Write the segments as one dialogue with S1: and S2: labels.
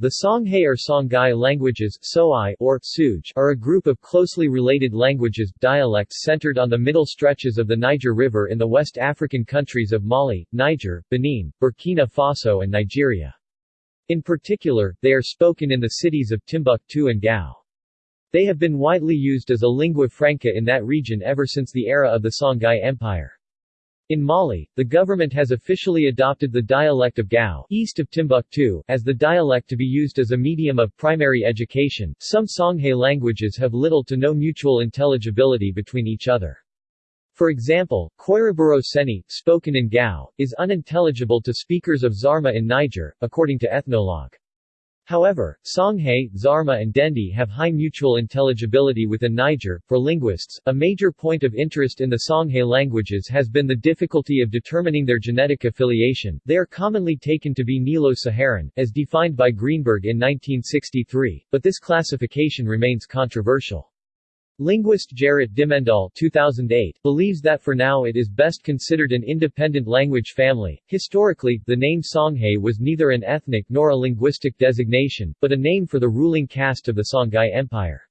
S1: The Songhay or Songhai languages or Suj are a group of closely related languages, dialects centered on the middle stretches of the Niger River in the West African countries of Mali, Niger, Benin, Burkina Faso and Nigeria. In particular, they are spoken in the cities of Timbuktu and Gao. They have been widely used as a lingua franca in that region ever since the era of the Songhai Empire. In Mali, the government has officially adopted the dialect of Gao east of Timbuktu as the dialect to be used as a medium of primary education. Some Songhay languages have little to no mutual intelligibility between each other. For example, Koiraburo Seni, spoken in Gao, is unintelligible to speakers of Zarma in Niger, according to Ethnologue. However, Songhay, Zarma and Dendi have high mutual intelligibility within Niger. For linguists, a major point of interest in the Songhay languages has been the difficulty of determining their genetic affiliation. They are commonly taken to be Nilo-Saharan, as defined by Greenberg in 1963, but this classification remains controversial. Linguist Gerrit Dimmendaal 2008 believes that for now it is best considered an independent language family. Historically, the name Songhay was neither an ethnic nor a linguistic designation, but a name for the ruling caste of the Songhai Empire.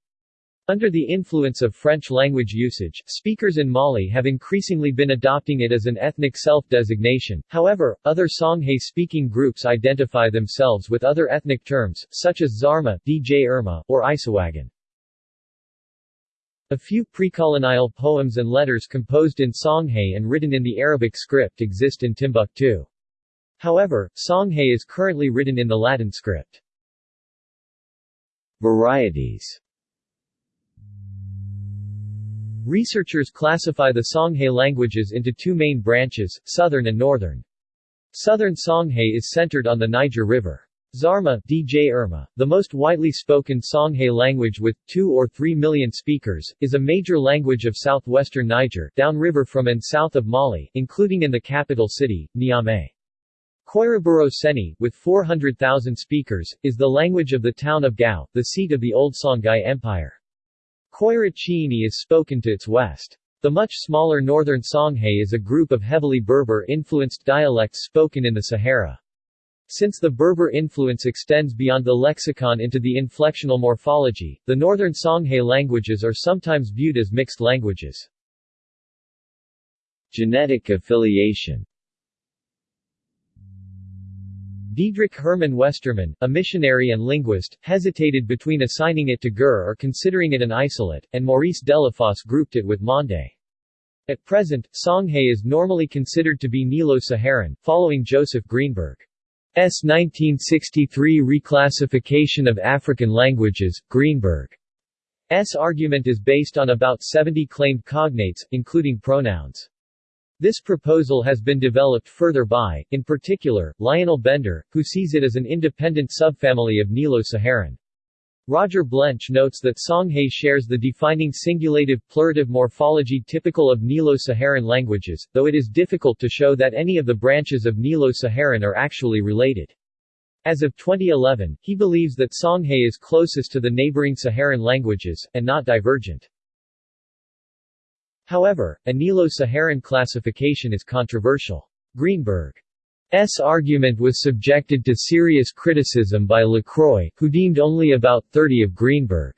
S1: Under the influence of French language usage, speakers in Mali have increasingly been adopting it as an ethnic self-designation. However, other Songhay-speaking groups identify themselves with other ethnic terms, such as Zarma, Djerma, or Isawaghen. A few precolonial poems and letters composed in Songhay and written in the Arabic script exist in Timbuktu. However, Songhay is currently written in the Latin script. Varieties Researchers classify the Songhay languages into two main branches, Southern and Northern. Southern Songhay is centered on the Niger River. Zarma Djerma, the most widely spoken Songhay language with 2 or 3 million speakers, is a major language of southwestern Niger, downriver from and south of Mali, including in the capital city, Niamey. Koiraburo Seni, with 400,000 speakers, is the language of the town of Gao, the seat of the old Songhai Empire. Chiini is spoken to its west. The much smaller northern Songhay is a group of heavily Berber-influenced dialects spoken in the Sahara. Since the Berber influence extends beyond the lexicon into the inflectional morphology, the northern Songhay languages are sometimes viewed as mixed languages. Genetic affiliation Diedrich Hermann Westermann, a missionary and linguist, hesitated between assigning it to Gur or considering it an isolate, and Maurice Delafosse grouped it with Mande. At present, Songhay is normally considered to be Nilo-Saharan, following Joseph Greenberg. S. 1963 Reclassification of African Languages, Greenberg's argument is based on about 70 claimed cognates, including pronouns. This proposal has been developed further by, in particular, Lionel Bender, who sees it as an independent subfamily of Nilo-Saharan. Roger Blench notes that Songhay shares the defining singulative plurative morphology typical of Nilo-Saharan languages, though it is difficult to show that any of the branches of Nilo-Saharan are actually related. As of 2011, he believes that Songhay is closest to the neighboring Saharan languages, and not divergent. However, a Nilo-Saharan classification is controversial. Greenberg S. argument was subjected to serious criticism by Lacroix, who deemed only about 30 of Greenberg's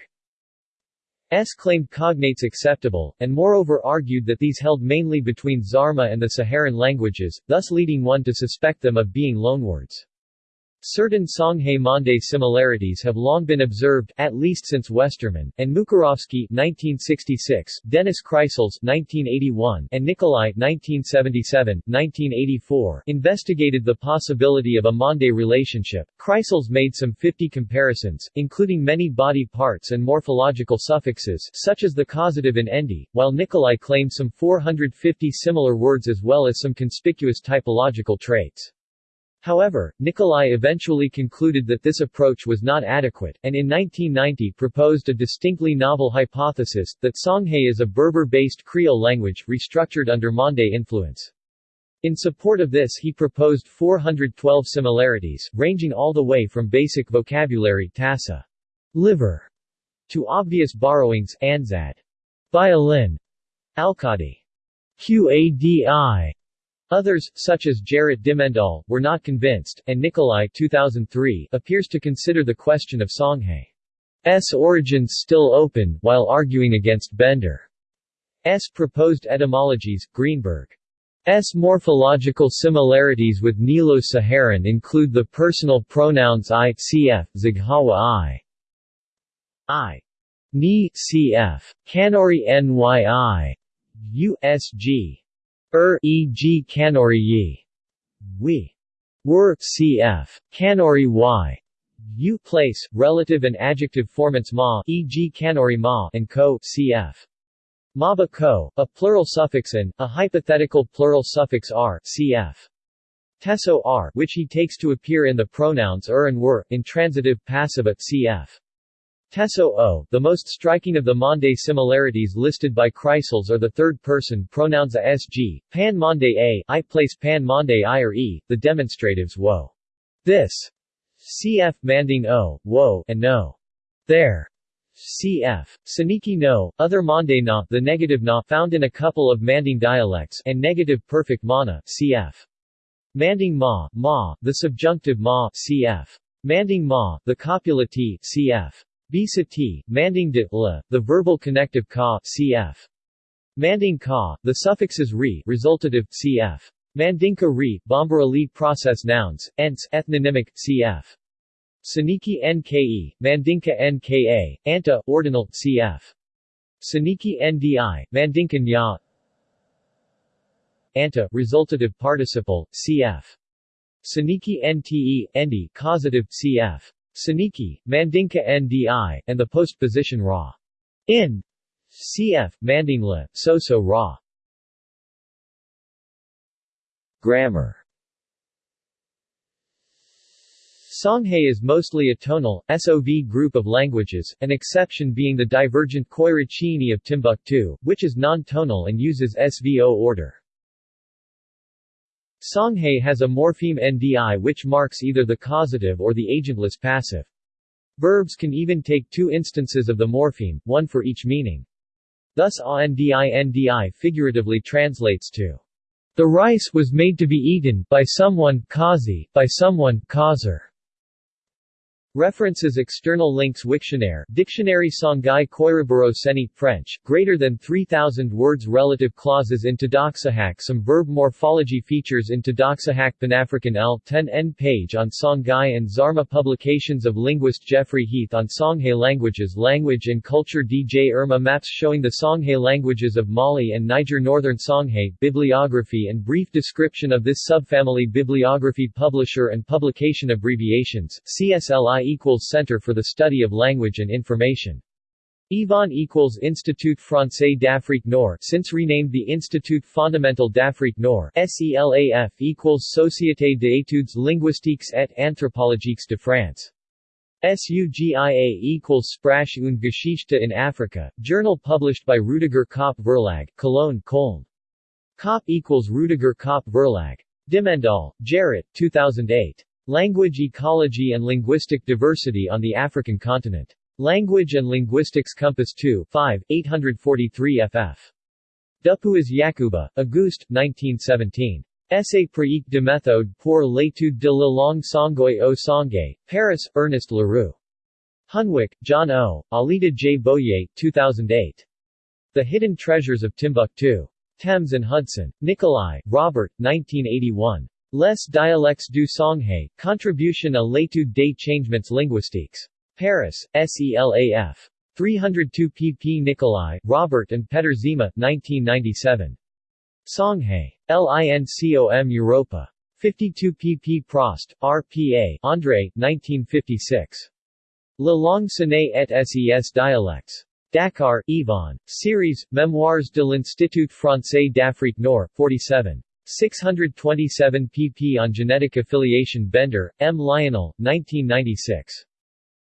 S1: claimed cognates acceptable, and moreover argued that these held mainly between Zarma and the Saharan languages, thus leading one to suspect them of being loanwords. Certain Songhay-Mande similarities have long been observed, at least since Westermann, and Mukarovsky 1966, Denis Creissels 1981, and Nicolai 1977, 1984 investigated the possibility of a Mande relationship. Kreisels made some 50 comparisons, including many body parts and morphological suffixes, such as the causative in endi, while Nicolai claimed some 450 similar words as well as some conspicuous typological traits. However, Nicolai eventually concluded that this approach was not adequate, and in 1990 proposed a distinctly novel hypothesis, that Songhay is a Berber-based Creole language, restructured under Mande influence. In support of this he proposed 412 similarities, ranging all the way from basic vocabulary tassa, liver, to obvious borrowings anzad, violin, alkadi, qadi, Others, such as Gerrit Dimmendaal, were not convinced, and Nicolai 2003 appears to consider the question of Songhai's origins still open, while arguing against Bender's proposed etymologies. Greenberg's morphological similarities with Nilo-Saharan include the personal pronouns I, cf. Zaghawa I. I. Ni, cf. Kanuri nyi. USG. Er e.g. Kanuri yi. We. Were cf. Kanuri y. U place, relative and adjective formants ma e.g. Kanuri ma and ko cf. Maba ko, a plural suffix and, a hypothetical plural suffix r cf. Teso r which he takes to appear in the pronouns er and were, intransitive passive cf. Teso o, the most striking of the Mande similarities listed by Creissels are the third-person pronouns asg, pan Mande a, I place pan Mande i or e, the demonstratives wo. This. Cf. Manding o, wo, and no. There. Cf. Soninke no, other Mande na, the negative na found in a couple of Manding dialects, and negative perfect mana, cf. Manding ma, ma, the subjunctive ma, cf. Manding ma, the copula t, cf. Bisa t, manding de la, the verbal connective ka, cf. Manding ka, the suffixes re, resultative, cf. Mandinka re, Bambara li process nouns, ents, ethnonymic, cf. Soninke nke, Mandinka nka, anta, ordinal, cf. Soninke ndi, Mandinka nya, anta, resultative participle, cf. Soninke nte, endi, causative, cf. Soninke, Mandinka Ndi, and the postposition Ra. In cf. Mandingla, So-so Ra. Grammar Songhai is mostly a tonal, SOV group of languages, an exception being the divergent Koyra Chiini of Timbuktu, which is non-tonal and uses SVO order. Songhai has a morpheme ndi which marks either the causative or the agentless passive. Verbs can even take two instances of the morpheme, one for each meaning. Thus a ndi ndi figuratively translates to the rice was made to be eaten by someone kazi, by someone kauser. References External links Wiktionary Dictionary Songhai Koiraburo Seni French, greater than 3,000 words Relative clauses in Tadaksahak Some verb morphology features in Tadaksahak Panafrican L. 10 N page on Songhai and Zarma Publications of linguist Jeffrey Heath on Songhai languages Language and Culture Djerma Maps showing the Songhai languages of Mali and Niger Northern Songhai, Bibliography and brief description of this subfamily Bibliography Publisher and Publication Abbreviations, CSLI equals Center for the Study of Language and Information. Yvonne equals Institut Français d'Afrique Nord since renamed the Institut Fondamental d'Afrique Nord SELAF equals Société d'études linguistiques et anthropologiques de France. SUGIA equals Sprache und Geschichte in Africa, journal published by Rudiger Kopp Verlag, Cologne, Köln. Kopp equals Rudiger Kopp Verlag. Dimmendaal, Gerrit, 2008. Language Ecology and Linguistic Diversity on the African Continent. Language and Linguistics Compass 2 5, 843 ff. Dupuis Yakuba, Auguste, 1917. Essai pratique de méthode pour l'étude de la langue songhaï au Songhay, Paris, Ernest Leroux. Hunwick, John O., Alida J. Boyer, 2008. The Hidden Treasures of Timbuktu. Thames and Hudson. Nicolai, Robert, 1981. Les dialectes du Songhai, Contribution à l'étude des changements linguistiques. Paris, SELAF. 302 pp. Nicolai, Robert and Peter Zima, 1997. Songhai. LINCOM Europa. 52 pp. Prost, R.P.A. André, 1956. La langue sonné et ses dialectes. Dakar, Yvonne. Series, Memoirs de l'Institut français d'Afrique Nord, 47. 627 pp. on genetic affiliation Bender, M. Lionel, 1996.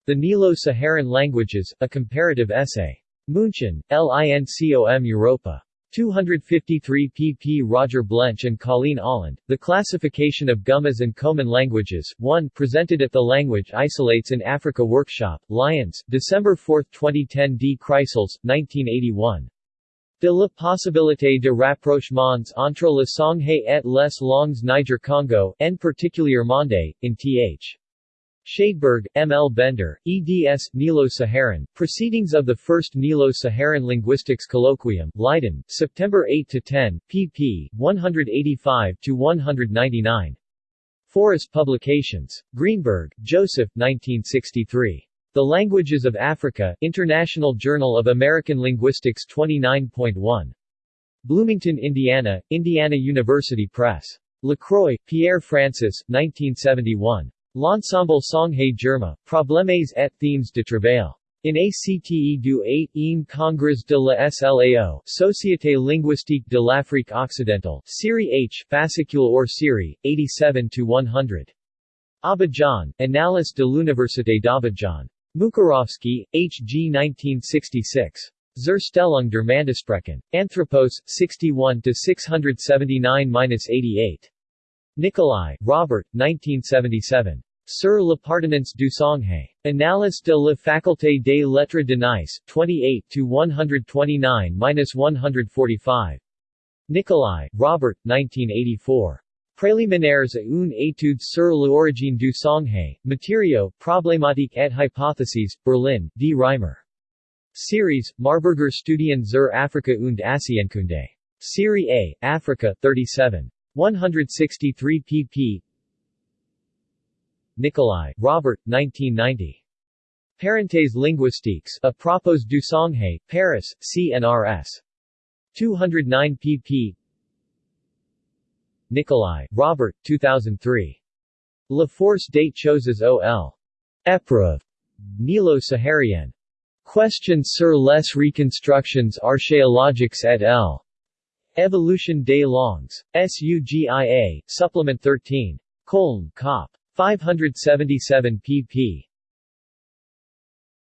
S1: The Nilo-Saharan Languages, A Comparative Essay. München, LINCOM Europa. 253 pp. Roger Blench and Colleen Ahland, The Classification of Gumuz and Koman Languages, 1 presented at the Language Isolates in Africa Workshop, Lyons, December 4, 2010 D. Creissels, 1981. De la possibilité de rapprochements entre le Songhay et les langues Niger-Congo, en particulier Monde, in th. Schadeberg, M. L. Bender, eds. Nilo-Saharan, Proceedings of the First Nilo-Saharan Linguistics Colloquium, Leiden, September 8–10, pp. 185–199. Foris Publications. Greenberg, Joseph 1963. The Languages of Africa, International Journal of American Linguistics 29.1. Bloomington, Indiana, Indiana University Press. Lacroix, Pierre Francis, 1971. L'ensemble Songhay Germa, Problèmes et themes de travail. In ACTE du 8 e Congrès de la SLAO, Société linguistique de l'Afrique occidentale, Série H, fascicule or série, 87-100. Abidjan, Annales de l'Université d'Abidjan. Mukarovsky, H. G. 1966. Zur Stellung der Mandesprachen. Anthropos, 61-679-88. Nicolai, Robert, 1977. Sur l'appartenance du Songhay. Annales de la Faculté des Lettres de Nice, 28-129-145. Nicolai, Robert, 1984. Préliminaires à une étude sur l'origine du Songhay, Matériaux, Problématiques et Hypotheses, Berlin, D. Reimer. Series, Marburger Studien zur Afrika und Asienkunde. Serie A, Africa, 37. 163 pp. Nicolai, Robert, 1990. Parenthèses linguistiques, à propos du Songhay, Paris, CNRS. 209 pp. Nicolai, Robert, 2003. La force des choses ol. Épreuve. Nilo-Saharienne. Questions sur les reconstructions archéologiques et l. Evolution des langues. SUGIA, Supplement 13. Köln, Cop. 577 pp.